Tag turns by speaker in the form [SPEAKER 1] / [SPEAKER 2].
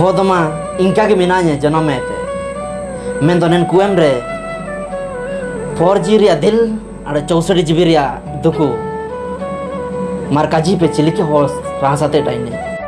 [SPEAKER 1] होदमा इनका के मिनाने जन्म में मैं तो नन कुएम रे फोर जी रिया दिल और चौसठ जी रिया दुकु मार पे चिली के होस रासाते टाइने